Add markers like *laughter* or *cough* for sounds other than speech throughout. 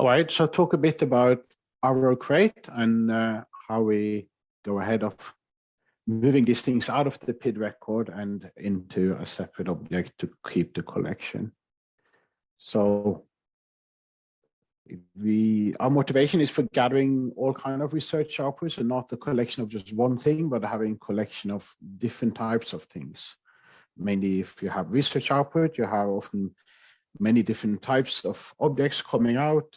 All right, so talk a bit about RO-Crate and uh, how we go ahead of moving these things out of the PID record and into a separate object to keep the collection. So we our motivation is for gathering all kind of research outputs and not the collection of just one thing, but having collection of different types of things. Mainly if you have research output, you have often many different types of objects coming out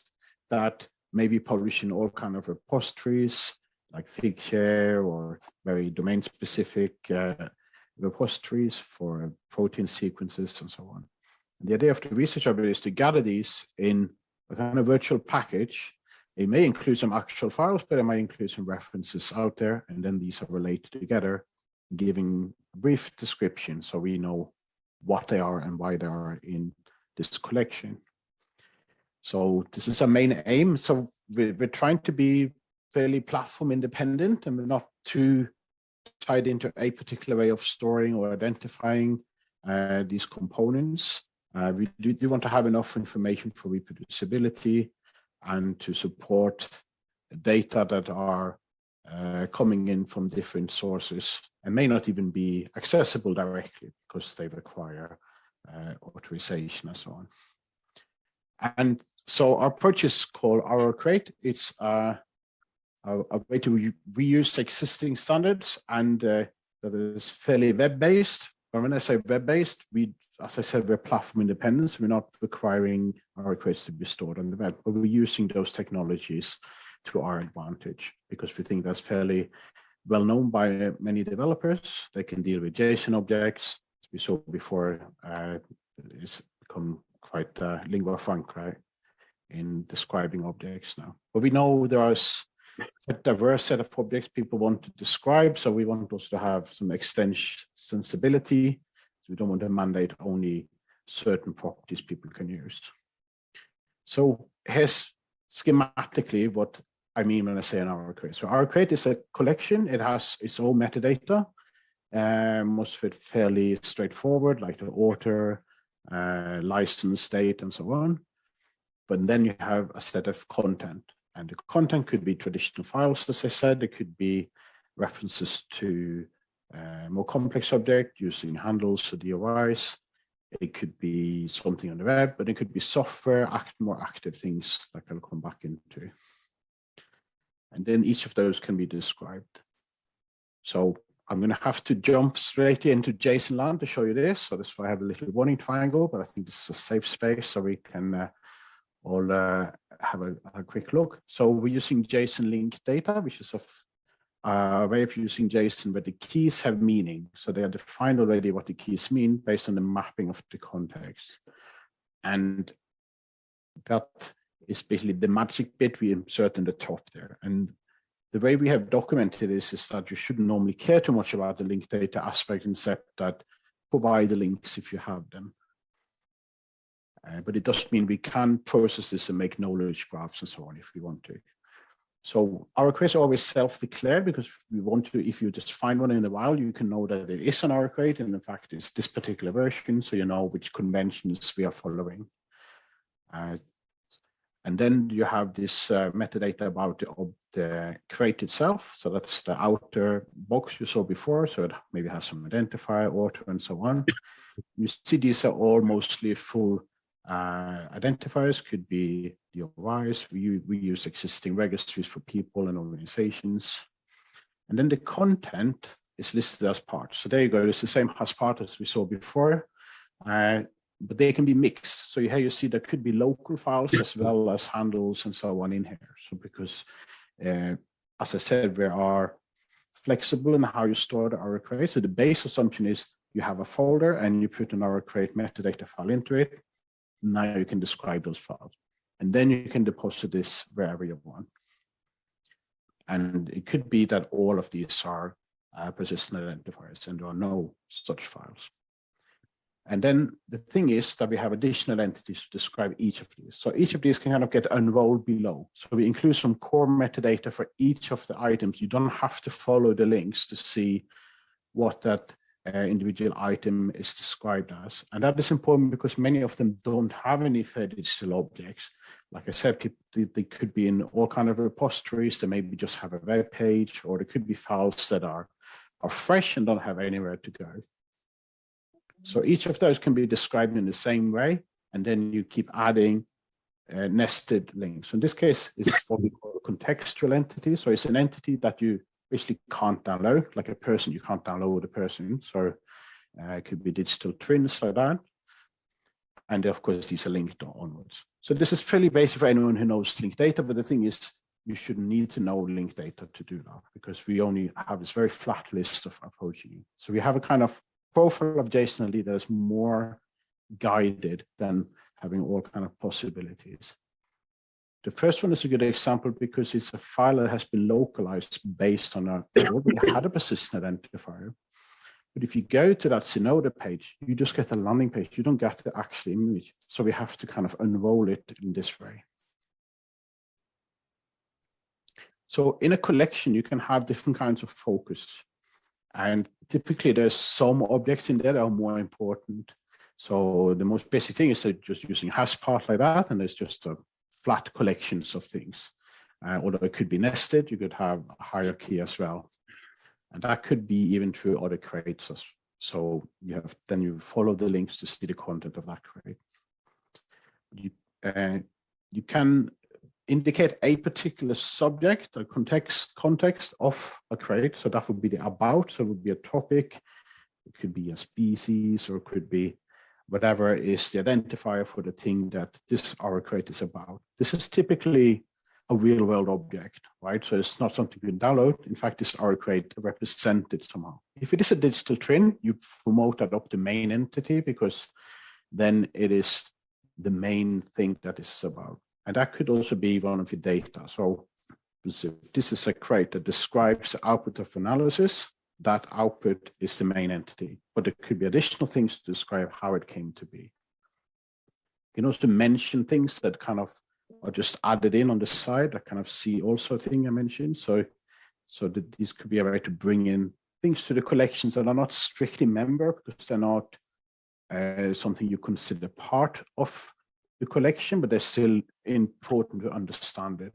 that may be published in all kind of repositories like Figshare or very domain specific uh, repositories for protein sequences and so on. And the idea of the research object is to gather these in a kind of virtual package. It may include some actual files, but it might include some references out there. And then these are related together, giving brief description so we know what they are and why they are in this collection. So this is our main aim. So we're, we're trying to be fairly platform independent and we're not too tied into a particular way of storing or identifying uh, these components. Uh, we do, do, want to have enough information for reproducibility and to support data that are uh, coming in from different sources and may not even be accessible directly because they require uh, authorization and so on. And so our approach is called RO-Crate. It's uh, a, a, way to reuse existing standards and uh, that is fairly web-based. But when I say web-based, we as I said, we're platform independent. We're not requiring RO-Crates to be stored on the web, but we're using those technologies to our advantage because we think that's fairly well known by many developers. They can deal with JSON objects. As we saw before, uh, it's become quite uh, lingua franca in describing objects now. But we know there is a diverse set of objects people want to describe, so we want also to have some extensibility so we don't want to mandate only certain properties people can use. So here's schematically what I mean when I say an RO-Crate. So RO-Crate is a collection. It has its own metadata. Um, most of it fairly straightforward, like the author, uh, license date, and so on. But then you have a set of content. And the content could be traditional files, as I said. It could be references to uh, more complex object using handles or DOIs. It could be something on the web, but it could be software, act, more active things like I'll come back into. And then each of those can be described. So I'm going to have to jump straight into JSON land to show you this. So this is why I have a little warning triangle, but I think this is a safe space so we can uh, all uh, have a, a, quick look. So we're using JSON link data, which is a a way of using JSON where the keys have meaning. So they are defined already what the keys mean based on the mapping of the context. And that is basically the magic bit we insert in the top there. And the way we have documented this is that you shouldn't normally care too much about the link data aspect except that provide the links if you have them. Uh, but it does mean we can process this and make knowledge graphs and so on if we want to. So RO-Crates are always self-declared because we want to, if you just find one in the wild, you can know that it is an RO-Crate and in fact it's this particular version, so you know which conventions we are following. Uh, and then you have this uh, metadata about the, the crate itself. So that's the outer box you saw before. So it maybe has some identifier, author, and so on. you see these are all mostly full uh, identifiers, could be DOIs. We, we use existing registries for people and organizations. And then the content is listed as parts. So there you go. It's the same as part as we saw before, uh, but they can be mixed. So here you see there could be local files as well as handles and so on in here. So because, uh, as I said, we are flexible in how you store the RO-Crate. So the base assumption is you have a folder and you put an RO-Crate metadata file into it. Now you can describe those files. And then you can deposit this wherever you want. And it could be that all of these are uh, persistent identifiers and there are no such files. And then the thing is that we have additional entities to describe each of these. So each of these can kind of get unrolled below. So we include some core metadata for each of the items. You don't have to follow the links to see what that uh, individual item is described as. And that is important because many of them don't have any fair digital objects. Like I said, they, they could be in all kind of repositories. They maybe just have a web page, or they could be files that are, are fresh and don't have anywhere to go. So each of those can be described in the same way, and then you keep adding uh, nested links. So in this case, it's what we call a contextual entity. So it's an entity that you basically can't download, like a person, you can't download a person. So uh, it could be digital twins like that. And of course, these are linked onwards. So this is fairly basic for anyone who knows linked data, but the thing is, you shouldn't need to know linked data to do that because we only have this very flat list of approaching. So we have a kind of profile of JSON that is more guided than having all kind of possibilities. The first one is a good example because it's a file that has been localized based on a had a persistent identifier. But if you go to that Zenodo page, you just get the landing page. You don't get the actual image. So we have to kind of unroll it in this way. So in a collection, you can have different kinds of focus. And typically there's some objects in there that are more important. So the most basic thing is just using hash part like that. And there's just a flat collections of things. Uh, although it could be nested, you could have a hierarchy as well. And that could be even through other crates. So you have then you follow the links to see the content of that crate. You, uh, you can indicate a particular subject or context context of a crate. So that would be the about, so it would be a topic. It could be a species or it could be whatever is the identifier for the thing that this crate is about. This is typically a real world object, right? So it's not something you can download. In fact, this RO-Crate represented somehow. If it is a digital twin, you promote that up the main entity because then it is the main thing that is about. And that could also be one of your data. So this is a crate that describes the output of analysis that output is the main entity, but there could be additional things to describe how it came to be. You can also mention things that kind of are just added in on the side, that kind of see also thing I mentioned. So, so that these could be a way to bring in things to the collections that are not strictly member because they're not uh, something you consider part of the collection, but they're still important to understand it.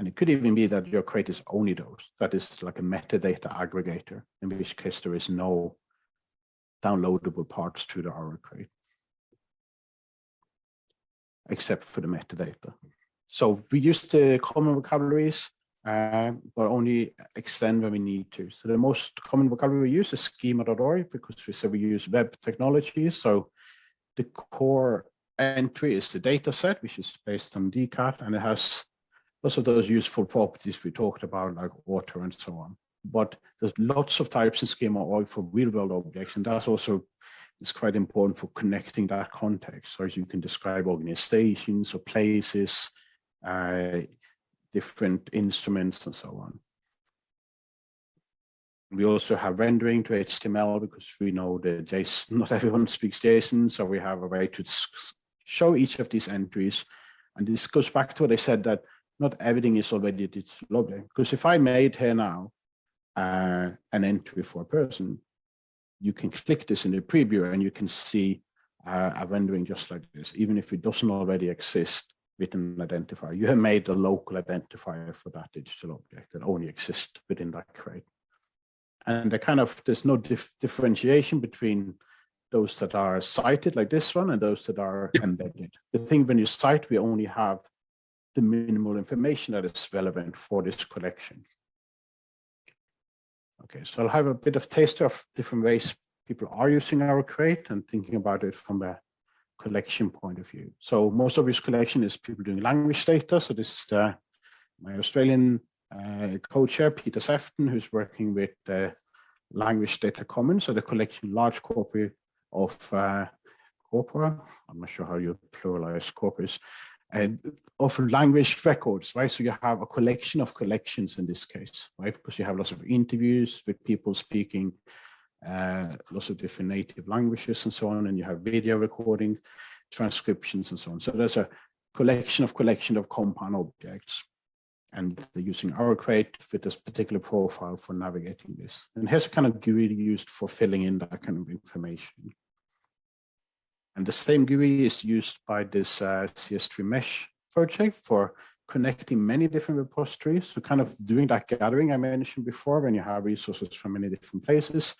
And it could even be that your crate is only those. That is like a metadata aggregator, in which case there is no downloadable parts to the RO-Crate, except for the metadata. So we use the common vocabularies, uh, but only extend when we need to. So the most common vocabulary we use is schema.org because we say we use web technology. So the core entry is the data set, which is based on DCAT, and it has lots of those useful properties we talked about, like water and so on. But there's lots of types in schema or for real world objects, and that's also is quite important for connecting that context. So as you can describe organizations or places, uh, different instruments and so on. We also have rendering to HTML because we know that JSON, *laughs* not everyone speaks JSON, so we have a way to show each of these entries. And this goes back to what I said that not everything is already digital object. Because if I made here now uh, an entry for a person, you can click this in the preview and you can see uh, a rendering just like this, even if it doesn't already exist with an identifier. You have made a local identifier for that digital object that only exists within that crate. And the kind of, there's no dif differentiation between those that are cited like this one and those that are embedded. The thing when you cite, we only have the minimal information that is relevant for this collection. Okay, so I'll have a bit of taste of different ways people are using RO-Crate and thinking about it from a collection point of view. So most of this collection is people doing language data. So this is the, my Australian uh, co-chair, Peter Sefton, who's working with the Language Data Commons, so the collection large copy of uh, corpora. I'm not sure how you pluralize corpus, and of language records, right? So you have a collection of collections in this case, right? Because you have lots of interviews with people speaking uh, lots of different native languages and so on, and you have video recording, transcriptions and so on. So there's a collection of collection of compound objects. and using RO-Crate with this particular profile for navigating this. And here's kind of GUI used for filling in that kind of information. And the same GUI is used by this uh, CS3 mesh project for connecting many different repositories. So kind of doing that gathering I mentioned before when you have resources from many different places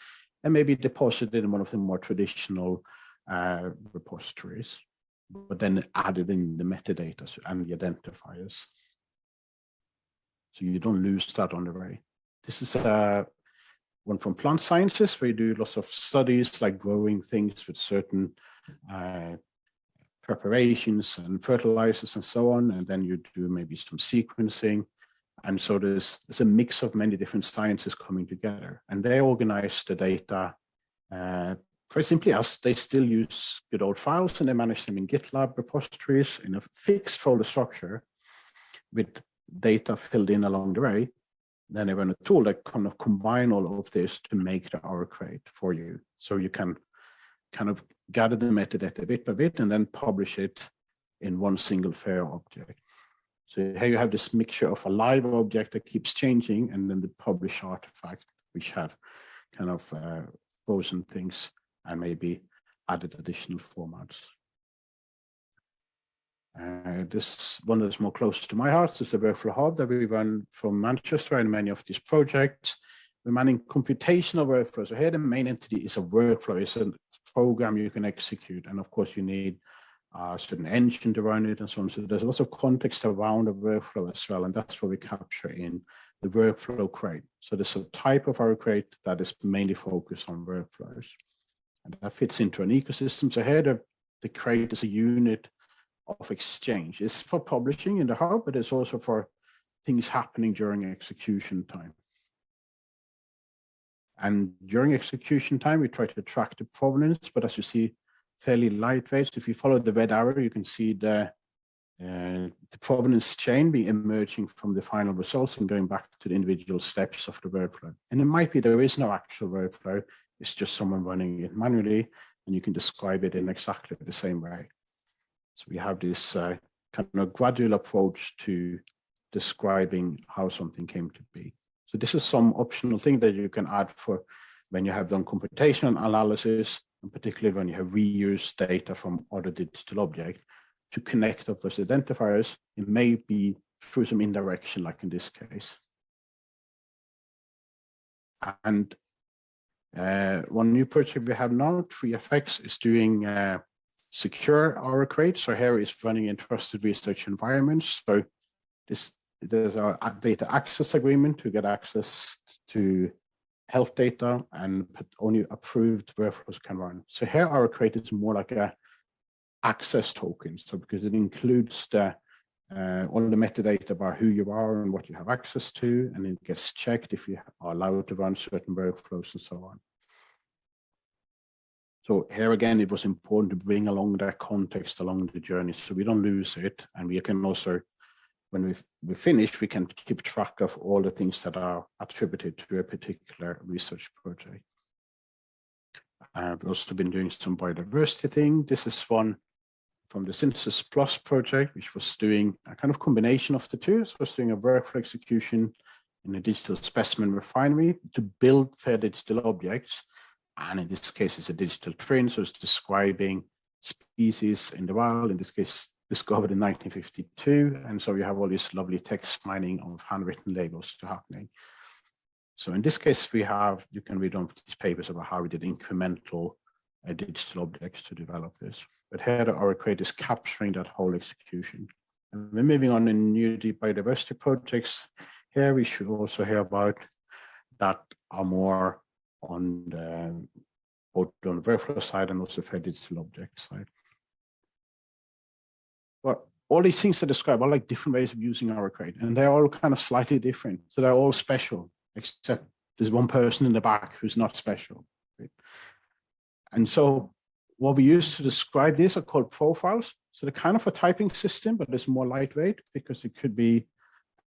and maybe deposited in one of the more traditional uh, repositories, but then added in the metadata and the identifiers. So you don't lose that on the way. This is uh, one from plant sciences where you do lots of studies like growing things with certain uh, preparations and fertilizers and so on. And then you do maybe some sequencing. And so there's, there's a mix of many different sciences coming together and they organize the data uh, simply as they still use good old files and they manage them in GitLab repositories in a fixed folder structure with data filled in along the way. Then run a tool that kind of combine all of this to make the RO-Crate for you. So you can kind of gather the metadata bit by bit and then publish it in one single fair object. So here you have this mixture of a live object that keeps changing and then the publish artifact, which have kind of uh, frozen things and maybe added additional formats. Uh, this one that's more close to my heart is the WorkflowHub that we run from Manchester and many of these projects. We're managing computational workflows. So here the main entity is a workflow, it's a program you can execute. And of course you need a certain engine to run it and so on. So there's lots of context around the workflow as well. And that's what we capture in the workflow crate. So there's a type of RO-Crate that is mainly focused on workflows. And that fits into an ecosystem. So here the, the crate is a unit of exchange. It's for publishing in the hub, but it's also for things happening during execution time. And during execution time, we try to track the provenance, but as you see, fairly lightweight. If you follow the red arrow, you can see the, uh, the provenance chain be emerging from the final results and going back to the individual steps of the workflow. And it might be there is no actual workflow, it's just someone running it manually, and you can describe it in exactly the same way. So we have this uh, kind of gradual approach to describing how something came to be. So this is some optional thing that you can add for when you have done computational analysis, and particularly when you have reused data from other digital objects to connect up those identifiers. It may be through some indirection, like in this case. And uh, one new project we have now, TRE-FX, is doing uh, secure RO-Crate. So here is running in trusted research environments. So this there's our data access agreement to get access to health data and only approved workflows can run. So here RO-Crate is more like a access token. So because it includes the uh, all the metadata about who you are and what you have access to, and it gets checked if you are allowed to run certain workflows and so on. So here again, it was important to bring along that context along the journey so we don't lose it. And we can also, when we we finish, we can keep track of all the things that are attributed to a particular research project. I've also been doing some biodiversity thing. This is one from the SYNTHESYS+ project, which was doing a kind of combination of the two. So it was doing a workflow execution in a digital specimen refinery to build fair digital objects and in this case, it's a digital twin, so it's describing species in the wild, in this case, discovered in 1952. And so you have all this lovely text mining of handwritten labels to happening. So in this case, we have, you can read on these papers about how we did incremental uh, digital objects to develop this. But here RO-Crate is capturing that whole execution. And we're moving on in new biodiversity projects. Here we should also hear about that are more on the both on the workflow side and also for digital object side. But all these things I describe are like different ways of using RO-Crate, and they're all kind of slightly different. So they're all special, except there's one person in the back who's not special. Right? And so what we use to describe these are called profiles. So they're kind of a typing system, but it's more lightweight because it could be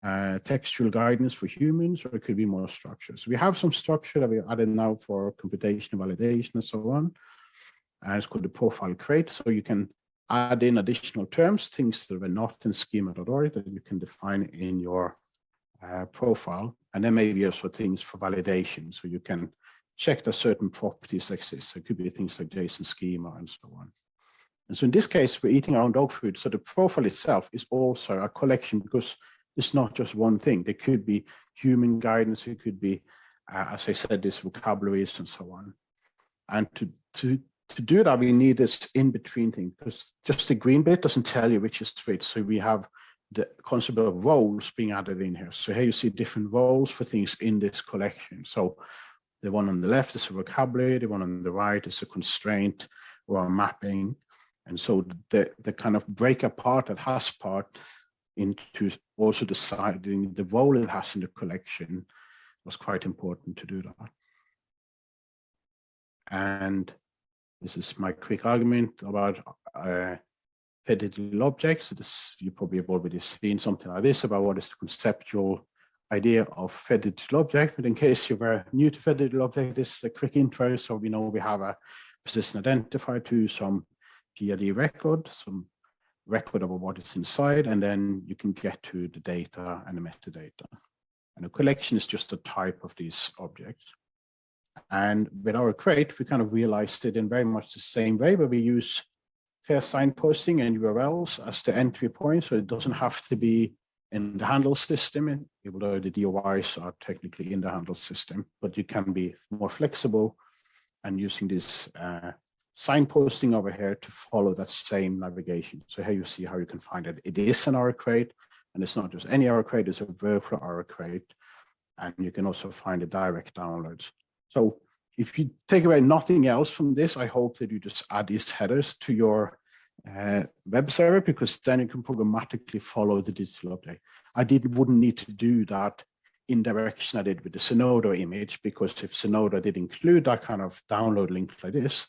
uh, textual guidance for humans, or it could be more structure. So we have some structure that we added now for computational validation and so on. And it's called the profile crate. So you can add in additional terms, things that were not in schema.org that you can define in your uh, profile. And then maybe also things for validation. So you can check that certain properties exist. So it could be things like JSON schema and so on. And so in this case, we're eating our own dog food. So the profile itself is also a collection because it's not just one thing. There could be human guidance. It could be, uh, as I said, this vocabularies and so on. And to, to, to do that, we need this in-between thing because just the green bit doesn't tell you which is which. So we have the concept of roles being added in here. So here you see different roles for things in this collection. So the one on the left is a vocabulary, the one on the right is a constraint or a mapping. And so the, the kind of break apart that has part into also deciding the role it has in the collection was quite important to do that. And this is my quick argument about uh, digital objects. This, you probably have already seen something like this about what is the conceptual idea of fed digital object. But in case you were new to fed digital object, this is a quick intro. So we know we have a persistent identifier to some PID record, some record about what is inside, and then you can get to the data and the metadata. And a collection is just a type of these objects. And with RO-Crate, we kind of realized it in very much the same way, where we use fair signposting and URLs as the entry point. So it doesn't have to be in the handle system, even though the DOIs are technically in the handle system, but you can be more flexible and using this uh, signposting over here to follow that same navigation. So here you see how you can find it. It is an RO-Crate, and it's not just any RO-Crate, it's a virtual RO-Crate. And you can also find the direct downloads. So if you take away nothing else from this, I hope that you just add these headers to your uh, web server because then you can programmatically follow the digital update. I did wouldn't need to do that in direction I did with the Zenodo image because if Zenodo did include that kind of download link like this,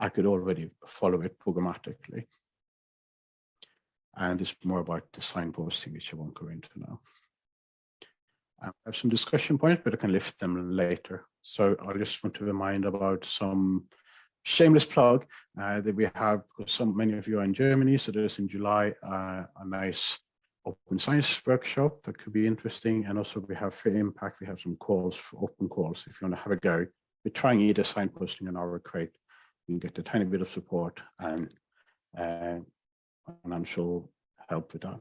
I could already follow it programmatically. And it's more about the signposting, which I won't go into now. I have some discussion points, but I can lift them later. So I just want to remind about some shameless plug uh, that we have, because some many of you are in Germany, so there's in July uh, a nice open science workshop that could be interesting. And also we have FAIR-IMPACT, we have some calls for open calls if you want to have a go. We're trying either signposting in RO-Crate you get a tiny bit of support and uh, financial help with that.